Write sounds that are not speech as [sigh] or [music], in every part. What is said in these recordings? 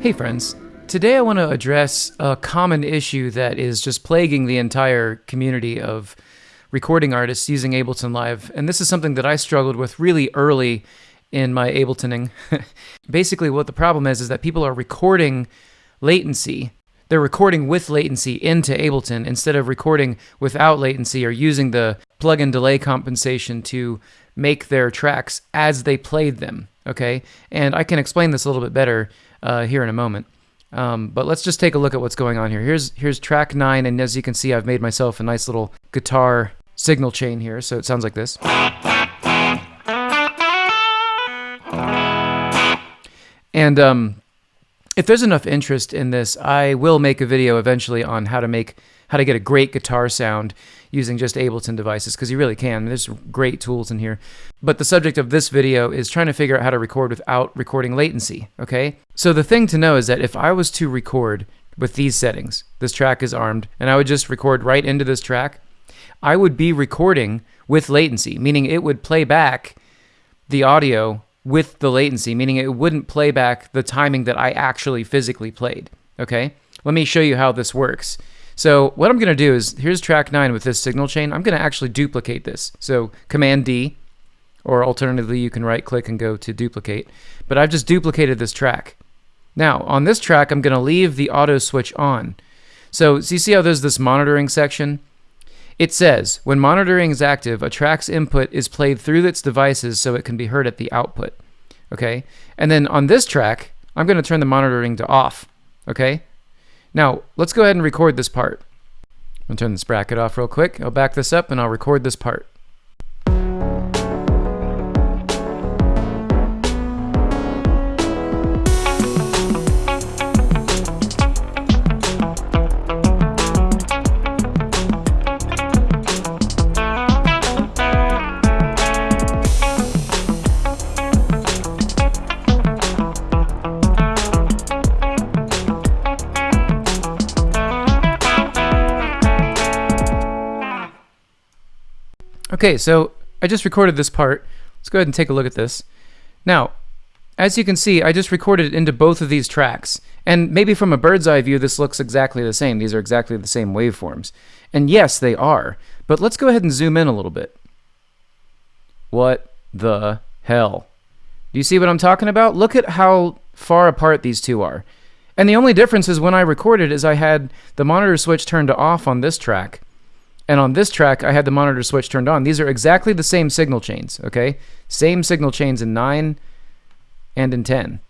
Hey, friends. Today I want to address a common issue that is just plaguing the entire community of recording artists using Ableton Live. And this is something that I struggled with really early in my Abletoning. [laughs] Basically, what the problem is is that people are recording latency. They're recording with latency into Ableton instead of recording without latency or using the plug-in delay compensation to make their tracks as they played them. Okay, and I can explain this a little bit better uh, here in a moment. Um, but let's just take a look at what's going on here. Here's here's track nine, and as you can see, I've made myself a nice little guitar signal chain here, so it sounds like this. And um, if there's enough interest in this, I will make a video eventually on how to make how to get a great guitar sound using just Ableton devices because you really can. There's great tools in here. But the subject of this video is trying to figure out how to record without recording latency, okay? So the thing to know is that if I was to record with these settings, this track is armed, and I would just record right into this track, I would be recording with latency, meaning it would play back the audio with the latency, meaning it wouldn't play back the timing that I actually physically played. Okay? Let me show you how this works. So what I'm going to do is, here's track 9 with this signal chain. I'm going to actually duplicate this. So Command D, or alternatively you can right click and go to duplicate. But I've just duplicated this track. Now, on this track, I'm going to leave the auto switch on. So, so you see how there's this monitoring section? It says, when monitoring is active, a track's input is played through its devices so it can be heard at the output. Okay? And then on this track, I'm going to turn the monitoring to off. Okay? Now, let's go ahead and record this part. I'm to turn this bracket off real quick. I'll back this up and I'll record this part. Okay, so I just recorded this part. Let's go ahead and take a look at this. Now, as you can see, I just recorded it into both of these tracks. And maybe from a bird's eye view, this looks exactly the same. These are exactly the same waveforms. And yes, they are. But let's go ahead and zoom in a little bit. What the hell? Do you see what I'm talking about? Look at how far apart these two are. And the only difference is when I recorded is I had the monitor switch turned off on this track and on this track, I had the monitor switch turned on. These are exactly the same signal chains, okay? Same signal chains in 9 and in 10.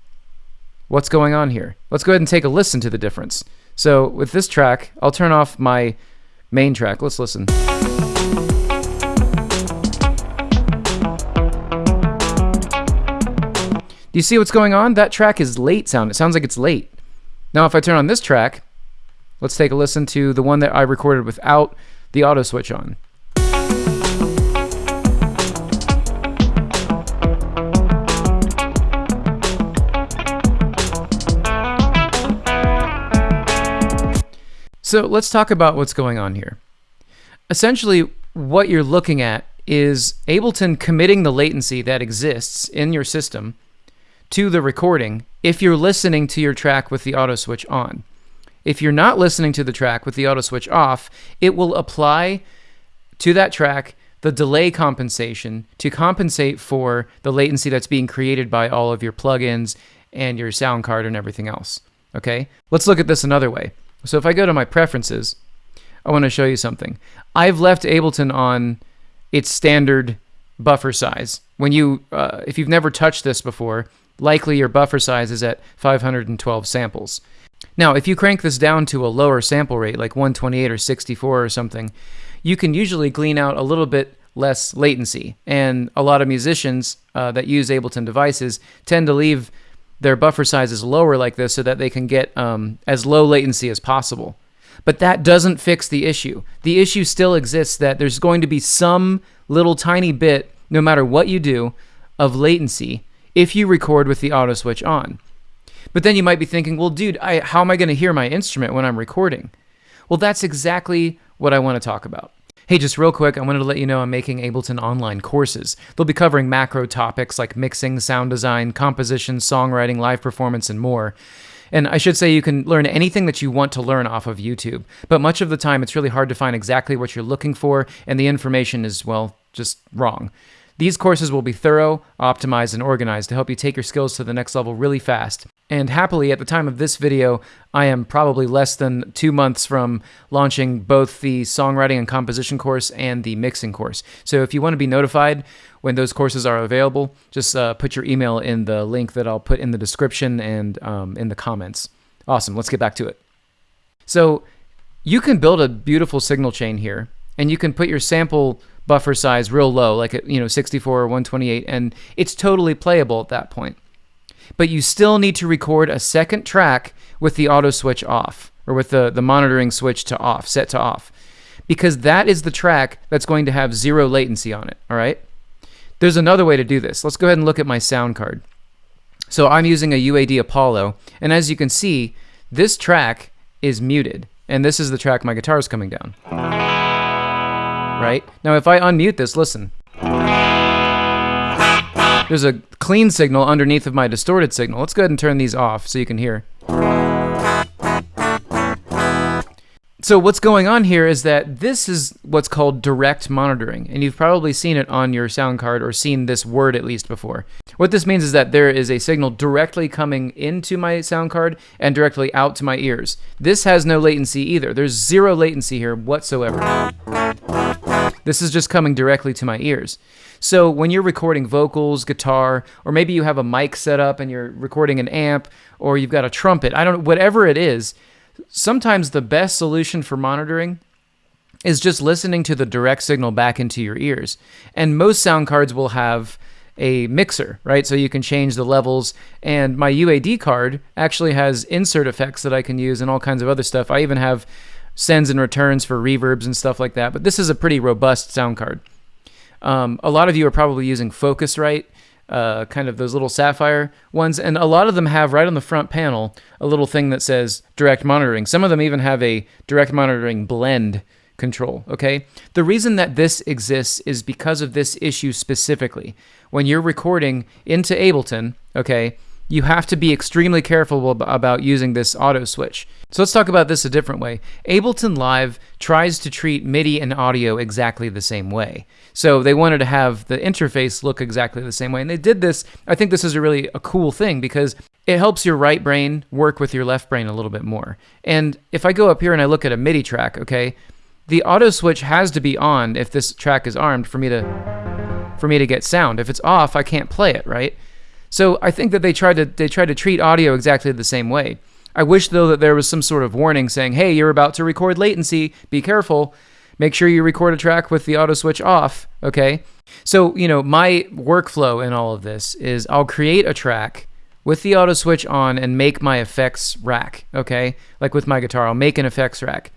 What's going on here? Let's go ahead and take a listen to the difference. So with this track, I'll turn off my main track. Let's listen. Do you see what's going on? That track is late sound. It sounds like it's late. Now if I turn on this track, let's take a listen to the one that I recorded without the auto switch on. So let's talk about what's going on here. Essentially, what you're looking at is Ableton committing the latency that exists in your system to the recording if you're listening to your track with the auto switch on. If you're not listening to the track with the auto switch off, it will apply to that track the delay compensation to compensate for the latency that's being created by all of your plugins and your sound card and everything else. Okay, let's look at this another way. So if I go to my preferences, I want to show you something. I've left Ableton on its standard buffer size. When you, uh, if you've never touched this before, likely your buffer size is at 512 samples. Now, if you crank this down to a lower sample rate, like 128 or 64 or something, you can usually glean out a little bit less latency. And a lot of musicians uh, that use Ableton devices tend to leave their buffer sizes lower like this so that they can get um, as low latency as possible. But that doesn't fix the issue. The issue still exists that there's going to be some little tiny bit, no matter what you do, of latency if you record with the auto switch on. But then you might be thinking, well, dude, I, how am I going to hear my instrument when I'm recording? Well, that's exactly what I want to talk about. Hey, just real quick, I wanted to let you know I'm making Ableton online courses. They'll be covering macro topics like mixing, sound design, composition, songwriting, live performance, and more. And I should say you can learn anything that you want to learn off of YouTube, but much of the time it's really hard to find exactly what you're looking for, and the information is, well, just wrong. These courses will be thorough, optimized, and organized to help you take your skills to the next level really fast. And happily, at the time of this video, I am probably less than two months from launching both the songwriting and composition course and the mixing course. So if you want to be notified when those courses are available, just uh, put your email in the link that I'll put in the description and um, in the comments. Awesome, let's get back to it. So you can build a beautiful signal chain here, and you can put your sample buffer size real low, like you know 64 or 128, and it's totally playable at that point. But you still need to record a second track with the auto switch off, or with the, the monitoring switch to off, set to off, because that is the track that's going to have zero latency on it, all right? There's another way to do this. Let's go ahead and look at my sound card. So I'm using a UAD Apollo, and as you can see, this track is muted, and this is the track my guitar is coming down right? Now, if I unmute this, listen. There's a clean signal underneath of my distorted signal. Let's go ahead and turn these off so you can hear. So what's going on here is that this is what's called direct monitoring, and you've probably seen it on your sound card or seen this word at least before. What this means is that there is a signal directly coming into my sound card and directly out to my ears. This has no latency either. There's zero latency here whatsoever. This is just coming directly to my ears. So when you're recording vocals, guitar, or maybe you have a mic set up and you're recording an amp, or you've got a trumpet, I don't know, whatever it is, sometimes the best solution for monitoring is just listening to the direct signal back into your ears. And most sound cards will have a mixer, right? So you can change the levels. And my UAD card actually has insert effects that I can use and all kinds of other stuff. I even have sends and returns for reverbs and stuff like that. But this is a pretty robust sound card. Um, a lot of you are probably using Focusrite uh, kind of those little Saffire ones. And a lot of them have right on the front panel a little thing that says direct monitoring. Some of them even have a direct monitoring blend control, okay? The reason that this exists is because of this issue specifically. When you're recording into Ableton, okay, you have to be extremely careful about using this auto switch. So let's talk about this a different way. Ableton Live tries to treat MIDI and audio exactly the same way. So they wanted to have the interface look exactly the same way. And they did this. I think this is a really a cool thing because it helps your right brain work with your left brain a little bit more. And if I go up here and I look at a MIDI track, okay, the auto switch has to be on if this track is armed for me to for me to get sound. If it's off, I can't play it, right? So I think that they tried to they tried to treat audio exactly the same way. I wish though that there was some sort of warning saying, "Hey, you're about to record latency. Be careful. Make sure you record a track with the auto switch off." Okay? So, you know, my workflow in all of this is I'll create a track with the auto switch on and make my effects rack, okay? Like with my guitar, I'll make an effects rack.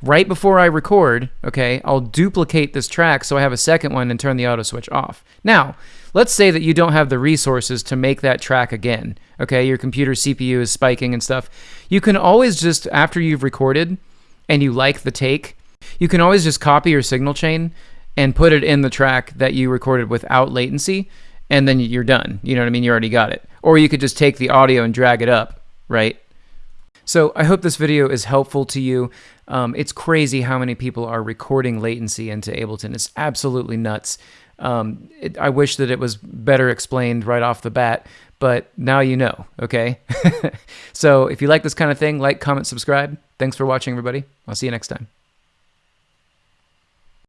Right before I record, okay, I'll duplicate this track so I have a second one and turn the auto switch off. Now, let's say that you don't have the resources to make that track again. Okay, your computer CPU is spiking and stuff. You can always just, after you've recorded and you like the take, you can always just copy your signal chain and put it in the track that you recorded without latency, and then you're done. You know what I mean? You already got it. Or you could just take the audio and drag it up, right? So I hope this video is helpful to you. Um, it's crazy how many people are recording latency into Ableton. It's absolutely nuts. Um, it, I wish that it was better explained right off the bat, but now you know, okay? [laughs] so if you like this kind of thing, like, comment, subscribe. Thanks for watching, everybody. I'll see you next time.